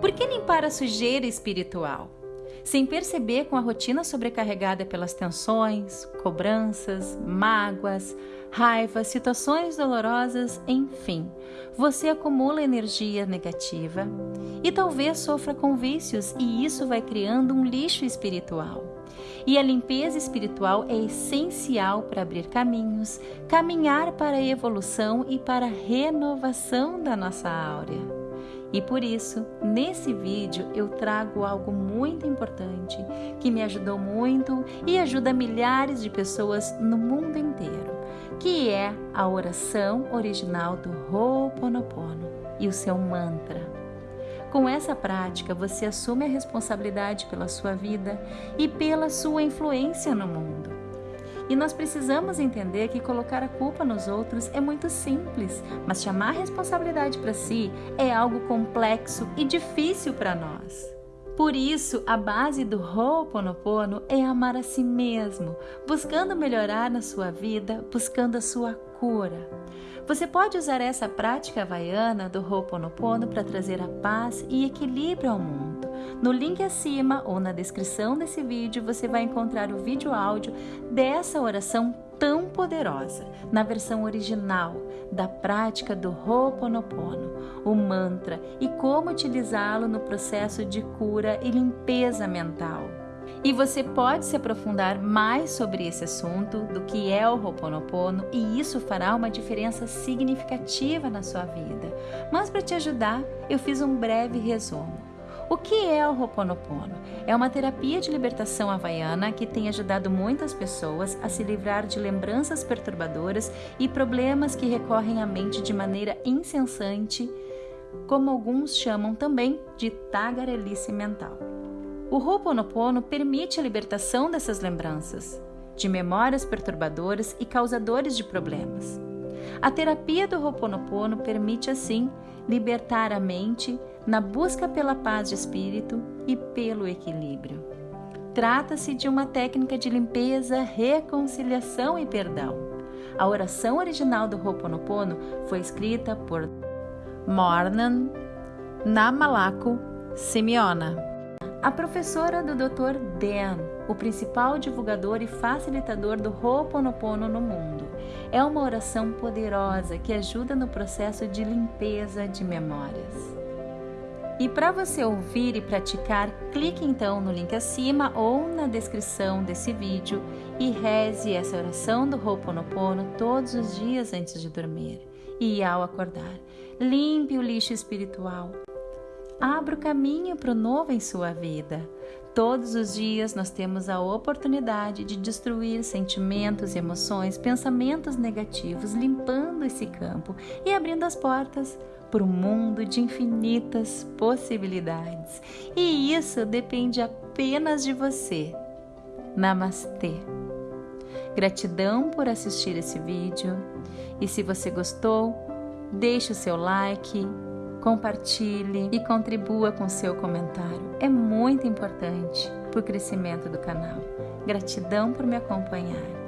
Por que limpar a sujeira espiritual? Sem perceber, com a rotina sobrecarregada pelas tensões, cobranças, mágoas, raivas, situações dolorosas, enfim, você acumula energia negativa e talvez sofra com vícios, e isso vai criando um lixo espiritual. E a limpeza espiritual é essencial para abrir caminhos, caminhar para a evolução e para a renovação da nossa áurea. E por isso, nesse vídeo eu trago algo muito importante que me ajudou muito e ajuda milhares de pessoas no mundo inteiro, que é a oração original do Ho'oponopono e o seu mantra. Com essa prática, você assume a responsabilidade pela sua vida e pela sua influência no mundo. E nós precisamos entender que colocar a culpa nos outros é muito simples, mas chamar a responsabilidade para si é algo complexo e difícil para nós. Por isso, a base do Ho'oponopono é amar a si mesmo, buscando melhorar na sua vida, buscando a sua cura. Você pode usar essa prática havaiana do Ho'oponopono para trazer a paz e equilíbrio ao mundo. No link acima ou na descrição desse vídeo você vai encontrar o vídeo áudio dessa oração tão poderosa, na versão original da prática do Ho'oponopono, o mantra e como utilizá-lo no processo de cura e limpeza mental. E você pode se aprofundar mais sobre esse assunto do que é o Ho'oponopono e isso fará uma diferença significativa na sua vida. Mas para te ajudar, eu fiz um breve resumo. O que é o Ho'oponopono? É uma terapia de libertação havaiana que tem ajudado muitas pessoas a se livrar de lembranças perturbadoras e problemas que recorrem à mente de maneira incessante, como alguns chamam também de tagarelice mental. O Ho'oponopono permite a libertação dessas lembranças, de memórias perturbadoras e causadores de problemas. A terapia do Ho'oponopono permite assim libertar a mente na busca pela paz de espírito e pelo equilíbrio. Trata-se de uma técnica de limpeza, reconciliação e perdão. A oração original do Ho'oponopono foi escrita por Mornan Namalako Simeona, a professora do Dr. Dan, o principal divulgador e facilitador do Ho'oponopono no mundo. É uma oração poderosa que ajuda no processo de limpeza de memórias. E para você ouvir e praticar, clique então no link acima ou na descrição desse vídeo e reze essa oração do Ho'oponopono todos os dias antes de dormir. E ao acordar, limpe o lixo espiritual. Abra o caminho para o novo em sua vida. Todos os dias nós temos a oportunidade de destruir sentimentos, emoções, pensamentos negativos, limpando esse campo e abrindo as portas para um mundo de infinitas possibilidades. E isso depende apenas de você. Namastê. Gratidão por assistir esse vídeo. E se você gostou, deixe o seu like, compartilhe e contribua com seu comentário. É muito importante para o crescimento do canal. Gratidão por me acompanhar.